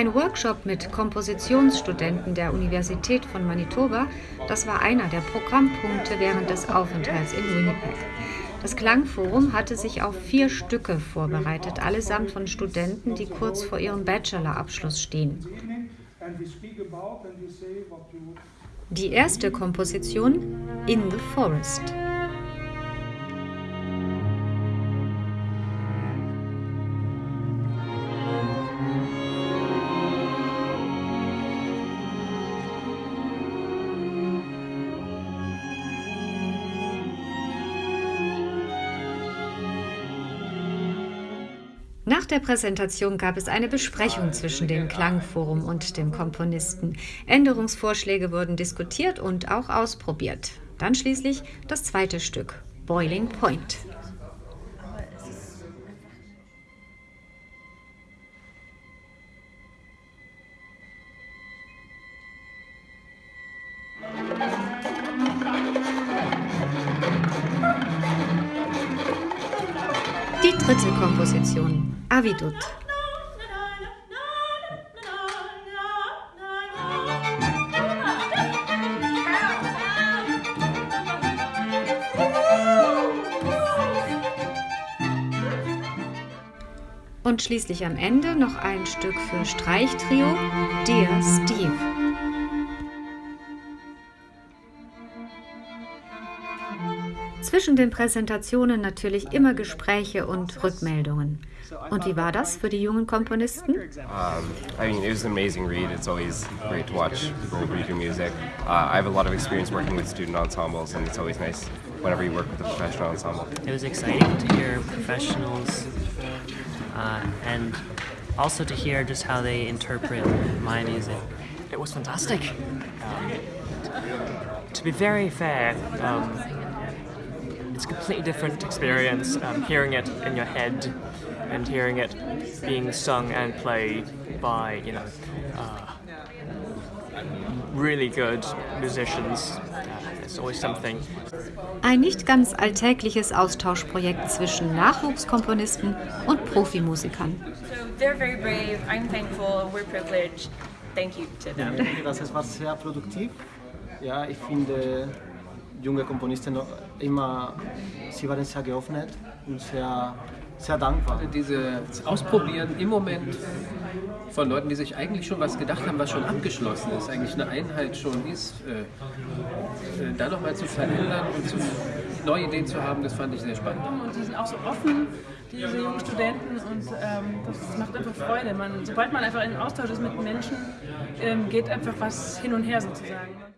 Ein Workshop mit Kompositionsstudenten der Universität von Manitoba, das war einer der Programmpunkte während des Aufenthalts in Winnipeg. Das Klangforum hatte sich auf vier Stücke vorbereitet, allesamt von Studenten, die kurz vor ihrem Bachelorabschluss stehen. Die erste Komposition In the Forest. Nach der Präsentation gab es eine Besprechung zwischen dem Klangforum und dem Komponisten. Änderungsvorschläge wurden diskutiert und auch ausprobiert. Dann schließlich das zweite Stück, Boiling Point. Dritte Komposition, Avidut. Und schließlich am Ende noch ein Stück für Streichtrio, Dear Steve. Zwischen den Präsentationen natürlich immer Gespräche und Rückmeldungen. Und wie war das für die jungen Komponisten? Um, I mean, it was an amazing read. It's always great to watch people read your music. Uh, I have a lot of experience working with student ensembles, and it's always nice whenever you work with a professional ensemble. It was exciting to hear professionals uh, and also to hear just how they interpret my music. It was fantastic. Um, to be very fair, um, it's a completely different experience um, hearing it in your head and hearing it being sung and played by, you know, uh, really good musicians. Uh, it's always something. Ein nicht ganz alltägliches Austauschprojekt zwischen Nachwuchskomponisten und Profimusikern. So they're very brave. I'm thankful. We're privileged. Thank you to them. Das war sehr produktiv. Ja, ich finde, junge Komponisten immer, sie waren sehr geöffnet und sehr, sehr dankbar. Dieses Ausprobieren im Moment von Leuten, die sich eigentlich schon was gedacht haben, was schon abgeschlossen ist, eigentlich eine Einheit schon ist, äh, äh, da nochmal zu verändern und zu, neue Ideen zu haben, das fand ich sehr spannend. Und die sind auch so offen, diese jungen Studenten, und ähm, das macht einfach Freude. Man, sobald man einfach in Austausch ist mit Menschen, ähm, geht einfach was hin und her sozusagen.